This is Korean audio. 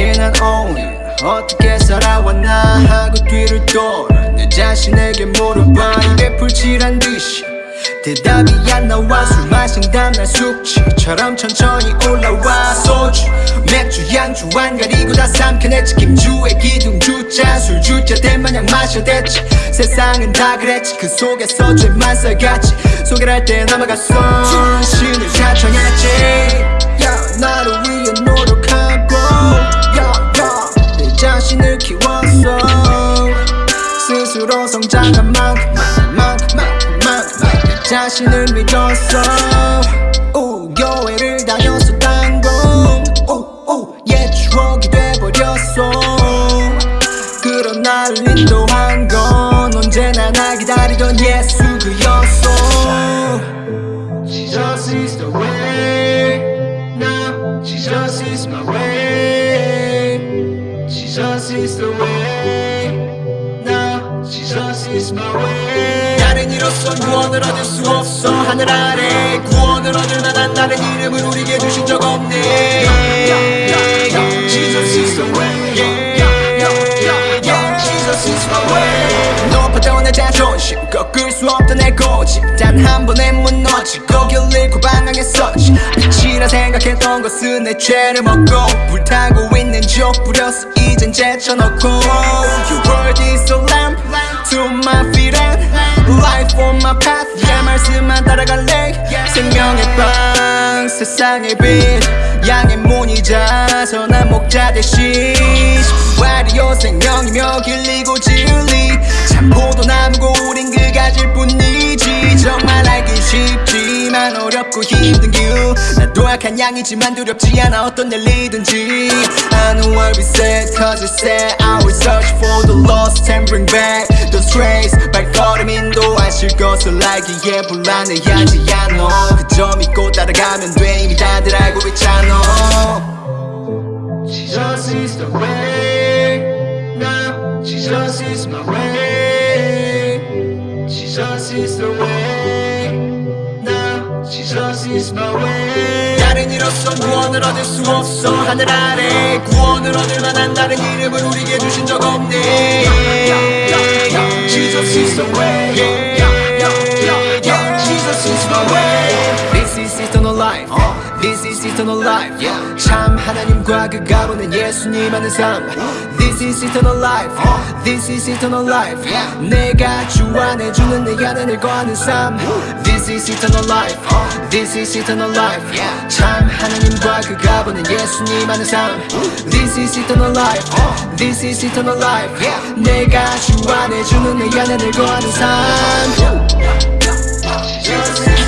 only 어떻게 살아왔나 하고 뒤를 돌아 내 자신에게 물어봐. 입에 풀칠한 듯이 대답이 안 나와. 술 마신 다음날 숙취처럼 천천히 올라와. 소주 맥주 양주 안 가리고 다 삼켜냈지. 김주의 기둥주자 술주자 된 마냥 마셔댔지. 세상은 다 그랬지. 그 속에서 죄만 써갔지. 소개할 때 넘어갔어 신을 자청했지. yeah, 나를 위해 자신을 믿었어 오, 교회를 다녔었단 건오오 옛 추억이 돼버렸어 그런 날 인도한 건 언제나 나 기다리던 예수 그였어 Jesus is the way now Jesus is my way Jesus is the way now Jesus is my way 이로선 구원을 얻을 수 없어. 하늘 아래 구원을 얻을 만한 다른 이름을 우리에게 주신 적 없네. Jesus is the way. Jesus is my way. 높아져 내 자존심 꺾을 수 없던 내 고집. 단 한 번에 무너지고 길 잃고 방황했었지. 끝이라 생각했던 것은 내 죄를 먹고 불타고 있는 족 부렸어 이젠 제쳐놓고. Your word is a lamp to my feet and life on my path. 내 말씀만 따라갈래? 생명의 빵 세상의 빛. 양의 문이자 선한 목자 대신. 와리오 생명이며 길리고 진리. 참 포도나무고 우린 그 가질 뿐이지. 정말 알기 쉽지만 어렵고 힘든 길 나도 약한 양이지만 두렵지 않아 어떤 일이든지 I know I'll be sad cause it said I will search for the lost and bring back the strays 발걸음 인도하실 것을 알기에 불안해하지 않아 그저 믿고 따라가면 돼 이미 다들 알고 있잖아 Jesus is the way now Jesus is my way Jesus is the way now Jesus is my way 이로선 구원을 얻을 수 없어. 하늘 아래 구원을 얻을 만한 다른 이름을 우리에게 주신 적 없네. Jesus is the way life This is eternal life 참 하나님과 그 가보는 예수님 하는 삶 This is eternal life This is eternal life 내가 주 안에 주는 내 안에 늘 거하는 삶 This is eternal life This is eternal life 참 하나님과 그 가보는 예수님 하는 삶 This is eternal life This is eternal life 내가 주 안에 주는 내 안에 늘 거하는 삶 Jesus